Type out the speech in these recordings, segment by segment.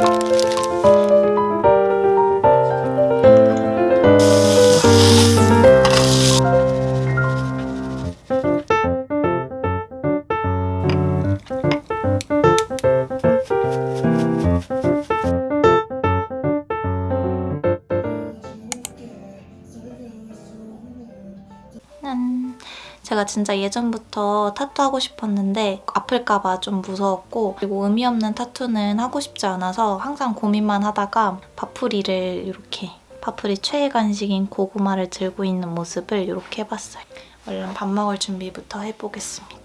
짠. 제가 진짜 예전부터 타투하고 싶었는데 아플까봐 좀 무서웠고 그리고 의미 없는 타투는 하고 싶지 않아서 항상 고민만 하다가 파프리를 이렇게 파프리 최애 간식인 고구마를 들고 있는 모습을 이렇게 해봤어요. 얼른 밥 먹을 준비부터 해보겠습니다.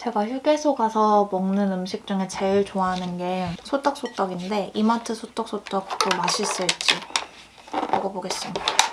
제가 휴게소 가서 먹는 음식 중에 제일 좋아하는 게 소떡소떡인데 이마트 소떡소떡도 맛있을지 먹어보겠습니다.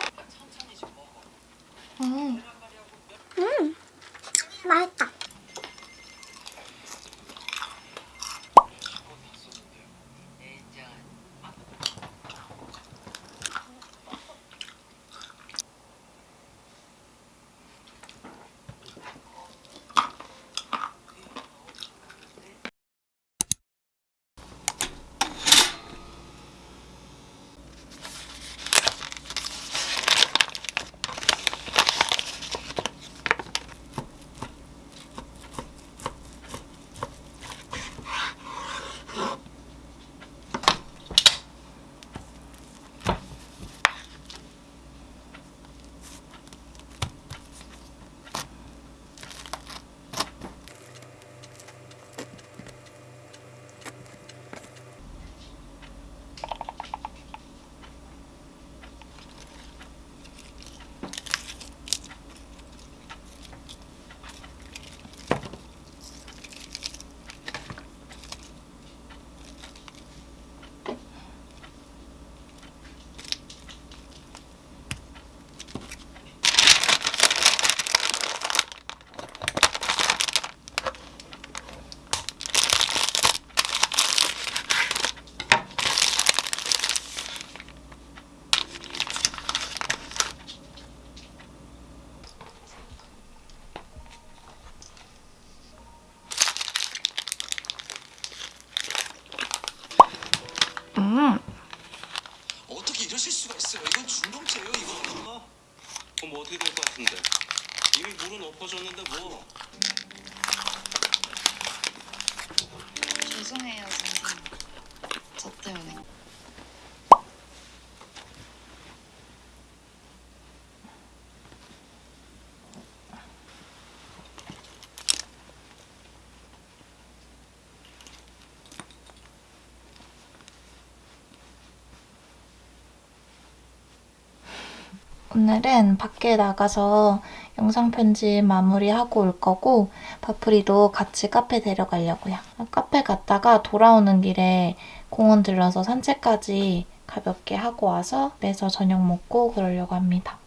오늘은 밖에 나가서 영상 편집 마무리하고 올 거고 바프리도 같이 카페 데려가려고요. 카페 갔다가 돌아오는 길에 공원 들러서 산책까지 가볍게 하고 와서 매서 저녁 먹고 그러려고 합니다.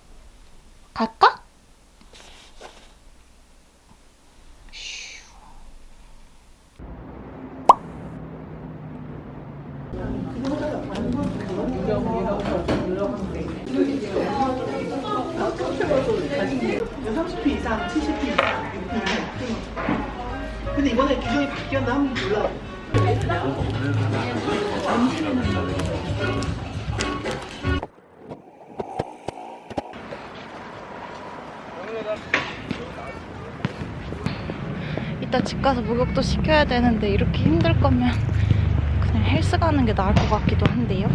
갈까? 이상, 70피 이상. 근데 이번에 규정이 바뀌었나 한번 몰라. 이따 집 가서 목욕도 시켜야 되는데 이렇게 힘들 거면 그냥 헬스 가는 게 나을 것 같기도 한데요.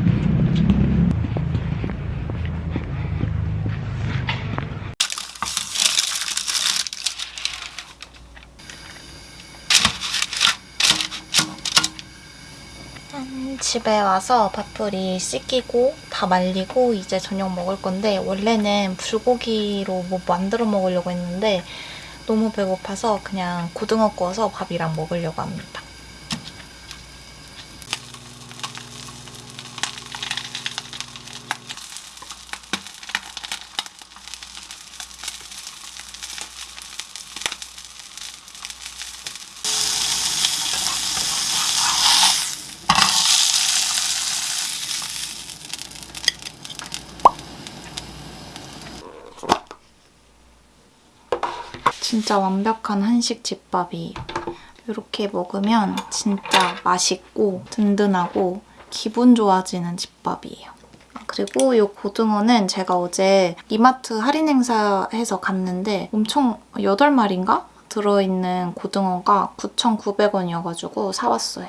집에 와서 밥풀이 씻기고 다 말리고 이제 저녁 먹을 건데 원래는 불고기로 뭐 만들어 먹으려고 했는데 너무 배고파서 그냥 고등어 구워서 밥이랑 먹으려고 합니다. 진짜 완벽한 한식 집밥이에요. 이렇게 먹으면 진짜 맛있고 든든하고 기분 좋아지는 집밥이에요. 아, 그리고 이 고등어는 제가 어제 이마트 할인 행사해서 갔는데 엄청 8마리인가? 들어있는 고등어가 9,900원이어가지고 사왔어요.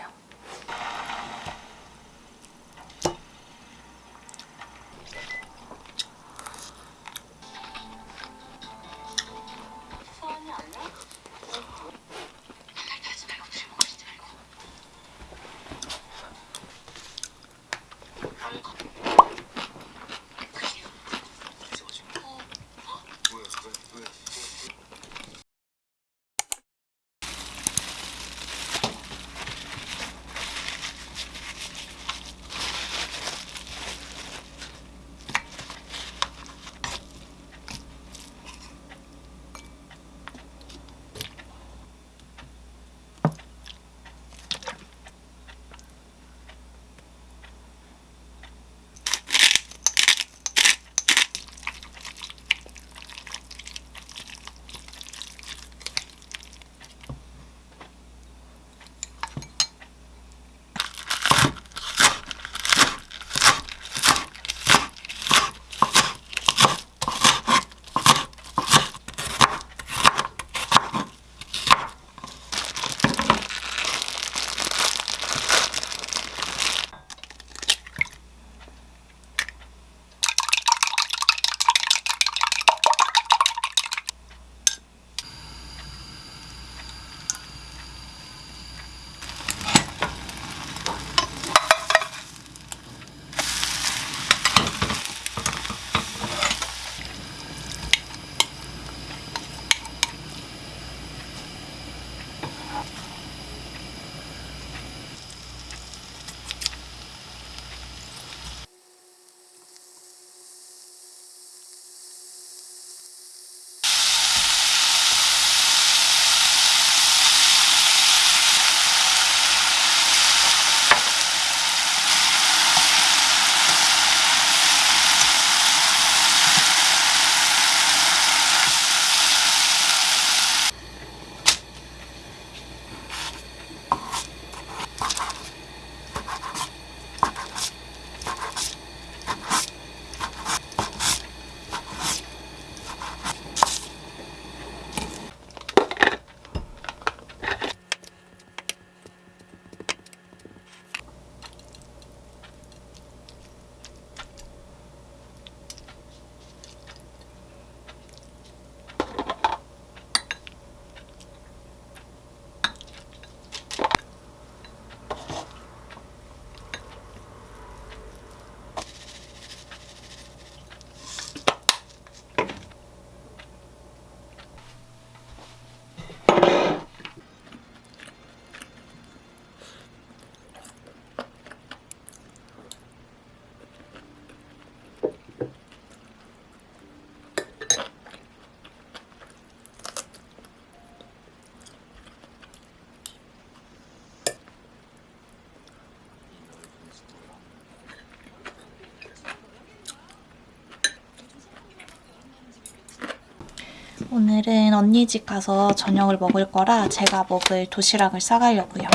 오늘은 언니 집 가서 저녁을 먹을 거라 제가 먹을 도시락을 싸가려고요.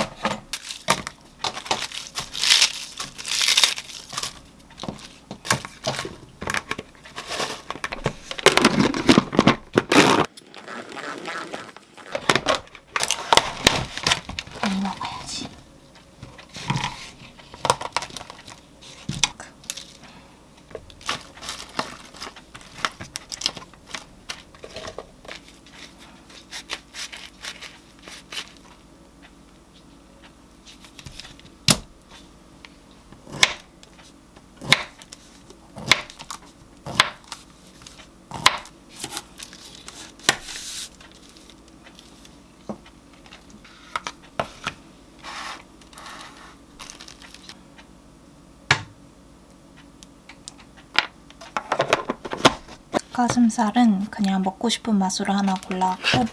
닭가슴살은 그냥 먹고 싶은 맛으로 하나 골라왔고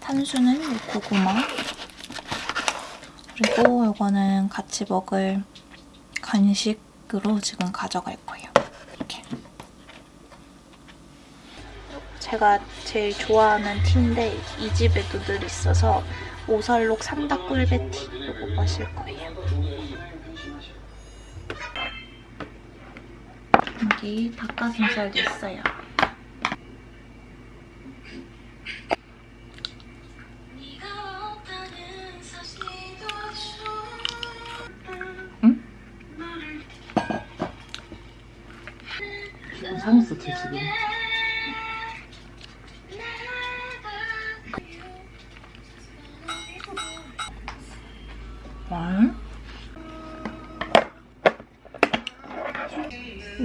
탄수는 이 고구마 그리고 이거는 같이 먹을 간식으로 지금 가져갈 거예요. 이렇게. 제가 제일 좋아하는 티인데 이 집에도 늘 있어서 오설록 삼닭 꿀배티 이거 마실 거예요. 여기 닭가슴살도 있어요.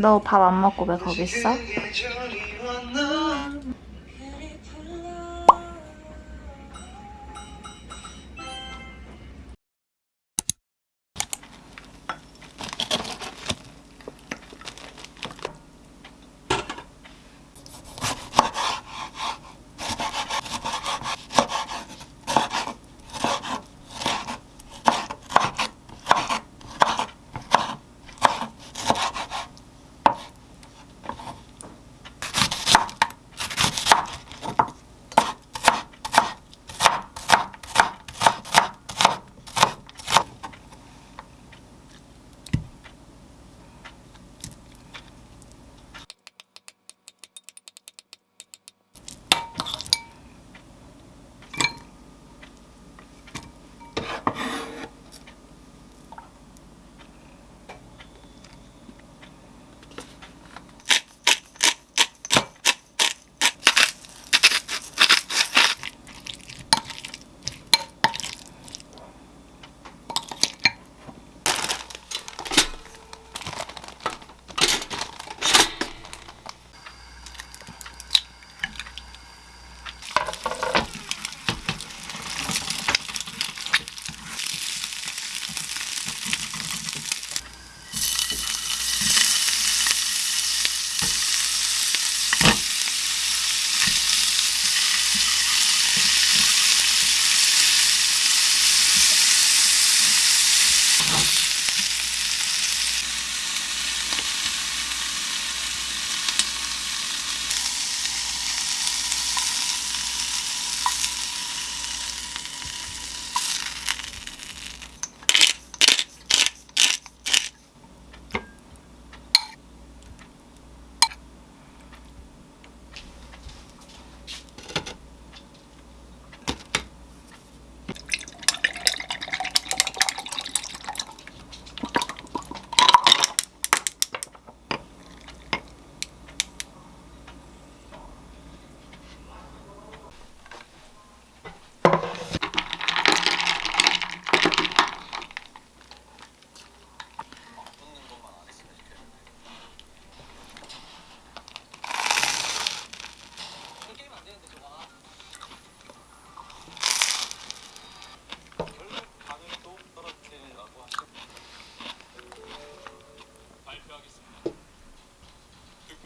너 밥 안 먹고 왜 거기 있어?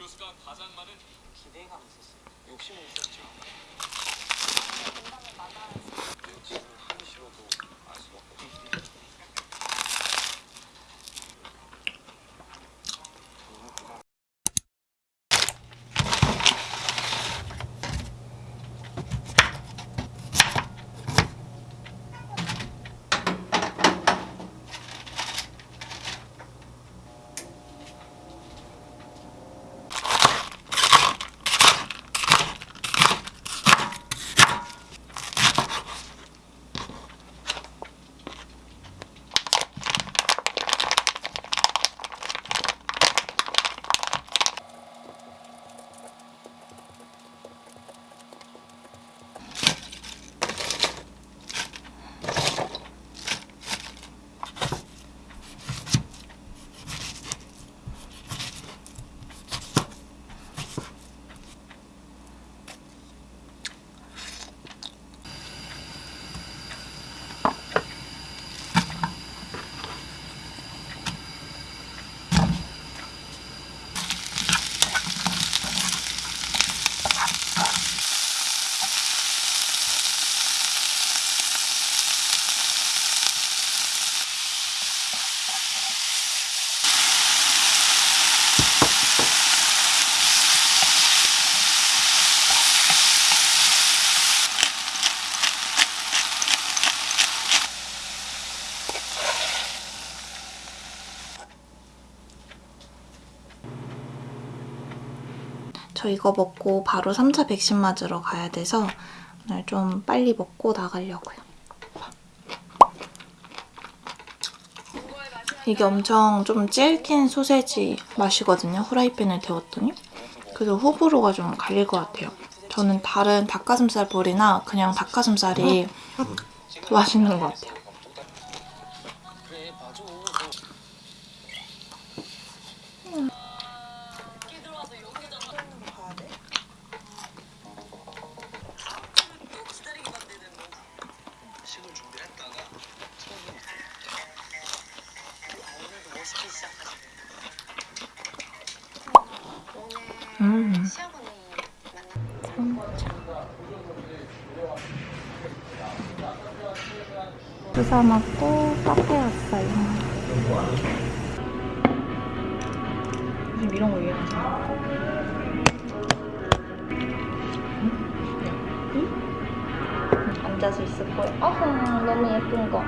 득표수가 가장 많은 기대감이 있었어요. 욕심이 있었죠. 지금 싫어도 알 수가 없거 저 이거 먹고 바로 3차 백신 맞으러 가야 돼서 오늘 좀 빨리 먹고 나가려고요. 이게 엄청 좀 질긴 소세지 맛이거든요. 후라이팬에 데웠더니. 그래서 호불호가 좀 갈릴 것 같아요. 저는 다른 닭가슴살 볼이나 그냥 닭가슴살이 더 맛있는 것 같아요. 주사 맞고 카페 왔어요. 요즘 이런 거 유행하잖아. 앉아서 있을 거예요. 아하, 너무 예쁜 거.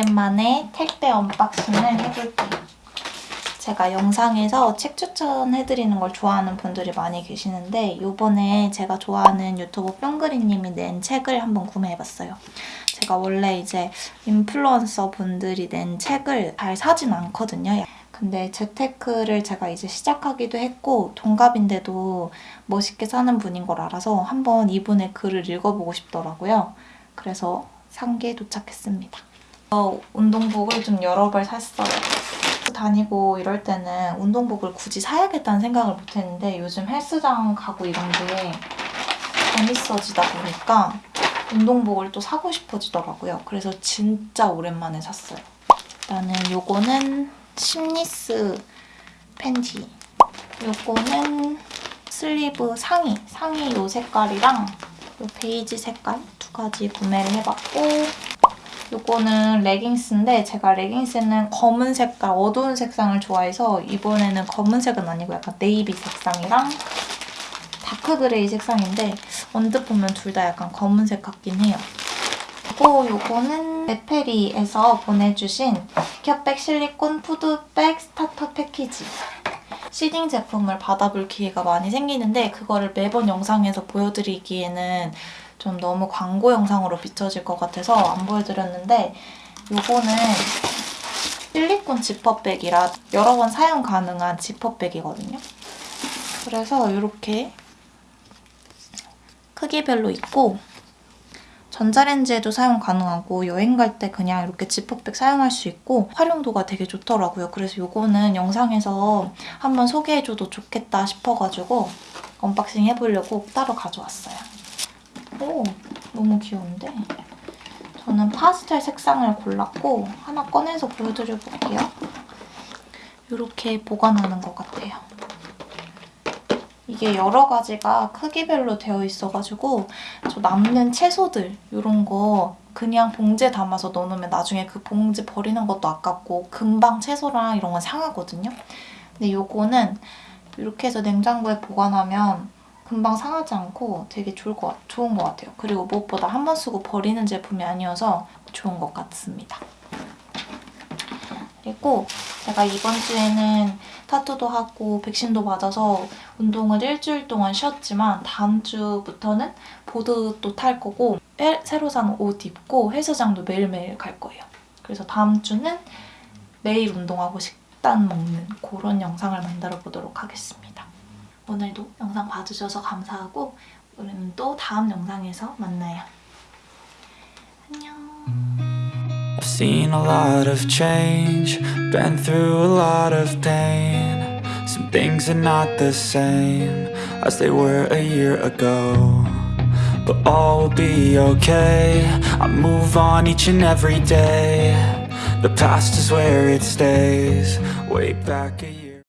오랜만에 택배 unboxing을 해볼게요. 제가 영상에서 책 추천해드리는 걸 좋아하는 분들이 많이 계시는데 이번에 제가 좋아하는 유튜버 뿅그리님이 낸 책을 한번 구매해봤어요. 제가 원래 이제 인플루언서 분들이 낸 책을 잘 사진 않거든요. 근데 재테크를 제가 이제 시작하기도 했고 동갑인데도 멋있게 사는 분인 걸 알아서 한번 이분의 글을 읽어보고 싶더라고요. 그래서 상계에 도착했습니다. 어, 운동복을 좀 여러 벌 샀어요. 다니고 이럴 때는 운동복을 굳이 사야겠다는 생각을 못했는데 요즘 헬스장 가고 이런 게 재밌어지다 보니까 운동복을 또 사고 싶어지더라고요. 그래서 진짜 오랜만에 샀어요. 일단은 요거는 심리스 팬티. 요거는 슬리브 상의. 상의 요 색깔이랑 요 베이지 색깔 두 가지 구매를 해봤고 요거는 레깅스인데 제가 레깅스는 검은 색깔, 어두운 색상을 좋아해서 이번에는 검은색은 아니고 약간 네이비 색상이랑 dark gray 색상인데 언뜻 보면 둘 다 약간 검은색 같긴 해요. 그리고 요거는 베페리에서 보내주신 캡백 실리콘 food bag starter 패키지. seeding 제품을 받아볼 기회가 많이 생기는데 그거를 매번 영상에서 보여드리기에는 좀 너무 광고 영상으로 비춰질 것 같아서 안 보여드렸는데 요거는 실리콘 지퍼백이라 여러 번 사용 가능한 지퍼백이거든요. 그래서 이렇게 크기별로 있고 전자레인지에도 사용 가능하고 여행 갈 때 그냥 이렇게 지퍼백 사용할 수 있고 활용도가 되게 좋더라고요. 그래서 이거는 영상에서 한번 소개해줘도 좋겠다 싶어가지고 unboxing 해보려고 따로 가져왔어요. 오, 너무 귀여운데? 저는 파스텔 색상을 골랐고 하나 꺼내서 보여드려볼게요. 이렇게 보관하는 것 같아요. 이게 여러 가지가 크기별로 되어 있어가지고 저 남는 채소들 이런 거 그냥 봉지에 담아서 넣어놓으면 나중에 그 봉지 버리는 것도 아깝고 금방 채소랑 이런 건 상하거든요. 근데 요거는 이렇게 해서 냉장고에 보관하면 금방 상하지 않고 되게 좋을 것, 같- 좋은 것 같아요. 그리고 무엇보다 한 번 쓰고 버리는 제품이 아니어서 좋은 것 같습니다. 그리고 제가 이번 주에는 타투도 하고 백신도 맞아서 운동을 일주일 동안 쉬었지만 다음 주부터는 보드도 탈 거고 새- 새로 산 옷 입고 헬스장도 매일매일 갈 거예요. 그래서 다음 주는 매일 운동하고 식단 먹는 그런 영상을 만들어 보도록 하겠습니다. 오늘도 영상 봐주셔서 감사하고 우리는 또 다음 영상에서 만나요. Seen a lot of change, been through a lot of pain. Some things are not the same as they were a year ago. But all will be okay. I move on each and every day. The past is where it stays. Way back a year.